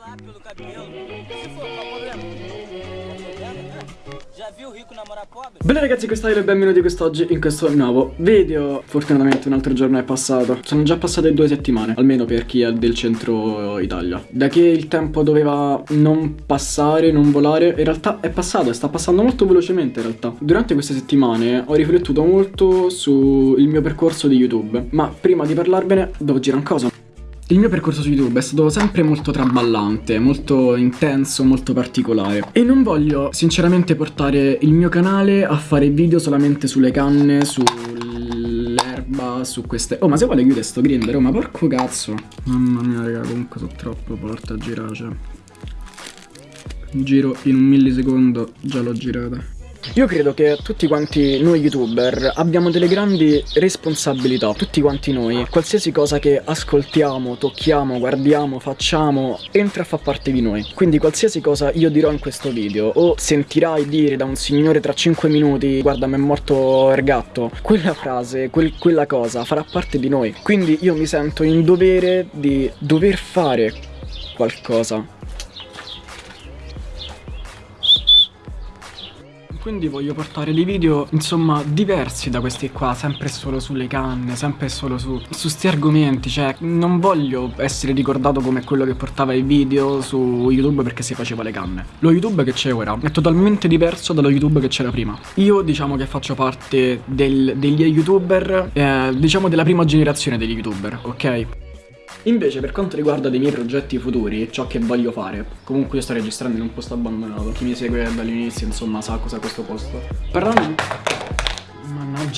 lá pelo cabelo. Se for, qual problema? Bene ragazzi, questa è e benvenuti quest'oggi in questo nuovo video. Fortunatamente un altro giorno è passato. Sono già passate due settimane, almeno per chi è del centro Italia. Da che il tempo doveva non passare, non volare In realtà è passato sta passando molto velocemente in realtà. Durante queste settimane ho riflettuto molto sul mio percorso di YouTube Ma prima di parlarvene devo girare un coso il mio percorso su YouTube è stato sempre molto traballante, molto intenso, molto particolare. E non voglio sinceramente portare il mio canale a fare video solamente sulle canne, sull'erba, su queste... Oh ma se vuole chiudere sto grinder, oh ma porco cazzo. Mamma mia raga, comunque sono troppo forte a girare, cioè. Giro in un millisecondo, già l'ho girata io credo che tutti quanti noi youtuber abbiamo delle grandi responsabilità, tutti quanti noi, qualsiasi cosa che ascoltiamo, tocchiamo, guardiamo, facciamo, entra a far parte di noi. Quindi qualsiasi cosa io dirò in questo video o sentirai dire da un signore tra 5 minuti guarda mi è morto il gatto, quella frase, quel, quella cosa farà parte di noi. Quindi io mi sento in dovere di dover fare qualcosa Quindi voglio portare dei video, insomma, diversi da questi qua Sempre solo sulle canne, sempre solo su, su sti argomenti Cioè, non voglio essere ricordato come quello che portava i video su YouTube perché si faceva le canne Lo YouTube che c'è ora è totalmente diverso dallo YouTube che c'era prima Io diciamo che faccio parte del, degli youtuber, eh, diciamo della prima generazione degli youtuber, ok? Invece per quanto riguarda dei miei progetti futuri, ciò che voglio fare. Comunque io sto registrando in un posto abbandonato. Chi mi segue dall'inizio insomma sa cos'è questo posto. Parlando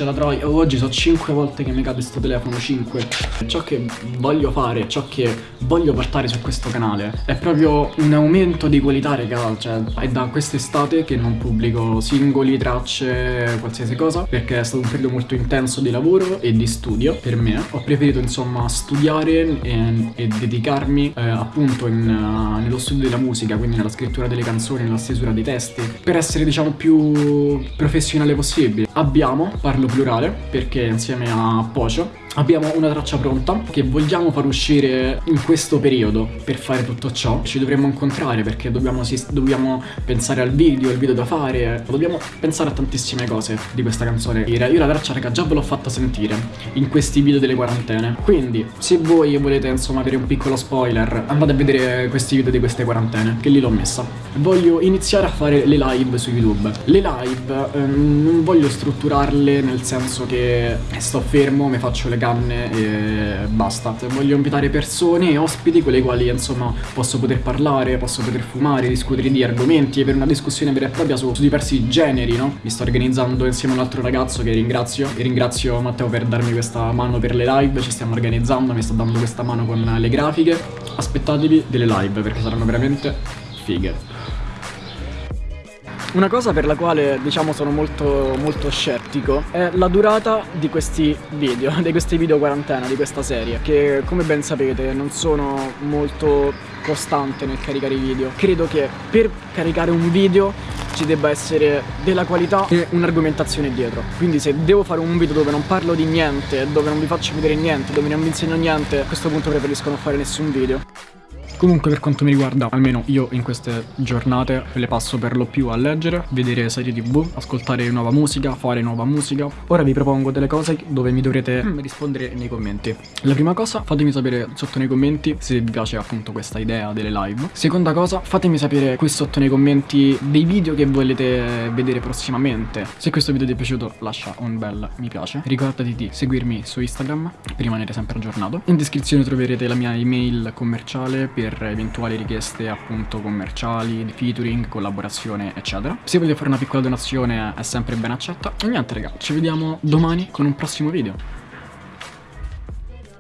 Mannaggia la troia, oh, oggi sono 5 volte che mi cade questo telefono, 5 Ciò che voglio fare, ciò che voglio portare su questo canale È proprio un aumento di qualità raga. Cioè è da quest'estate che non pubblico singoli, tracce, qualsiasi cosa Perché è stato un periodo molto intenso di lavoro e di studio per me. Ho preferito insomma studiare e, e dedicarmi eh, appunto in, uh, nello studio della musica Quindi nella scrittura delle canzoni, nella stesura dei testi Per essere diciamo più professionale possibile. Abbiamo parlo plurale perché insieme a Pocio Abbiamo una traccia pronta che vogliamo far uscire in questo periodo per fare tutto ciò. Ci dovremmo incontrare perché dobbiamo, dobbiamo pensare al video, il video da fare. Dobbiamo pensare a tantissime cose di questa canzone. Io la traccia raga già ve l'ho fatta sentire in questi video delle quarantene. Quindi se voi volete insomma avere un piccolo spoiler Andate a vedere questi video di queste quarantene che lì l'ho messa. Voglio iniziare a fare le live su YouTube. Le live ehm, non voglio strutturarle nel senso che sto fermo, mi faccio le canne e basta. Voglio invitare persone e ospiti con le quali insomma posso poter parlare, posso poter fumare, discutere di argomenti e per una discussione vera e propria su, su diversi generi, no? Mi sto organizzando insieme a un altro ragazzo che ringrazio e ringrazio Matteo per darmi questa mano per le live, ci stiamo organizzando, mi sta dando questa mano con le grafiche. Aspettatevi delle live perché saranno veramente fighe una cosa per la quale diciamo sono molto, molto scettico è la durata di questi video, di questi video quarantena, di questa serie Che come ben sapete non sono molto costante nel caricare i video. Credo che per caricare un video ci debba essere della qualità e un'argomentazione dietro. Quindi se devo fare un video dove non parlo di niente, dove non vi faccio vedere niente, dove non vi insegno niente A questo punto preferisco non fare nessun video Comunque per quanto mi riguarda, almeno io in queste giornate le passo per lo più a leggere, vedere serie tv, ascoltare nuova musica, fare nuova musica. Ora vi propongo delle cose dove mi dovrete mm, rispondere nei commenti. La prima cosa, fatemi sapere sotto nei commenti se vi piace appunto questa idea delle live. Seconda cosa, fatemi sapere qui sotto nei commenti dei video che volete vedere prossimamente. Se questo video ti è piaciuto lascia un bel mi piace. Ricordati di seguirmi su Instagram per rimanere sempre aggiornato. In descrizione troverete la mia email commerciale per per eventuali richieste appunto commerciali, featuring, collaborazione eccetera. Se volete fare una piccola donazione è sempre ben accetta. E niente raga, ci vediamo domani con un prossimo video.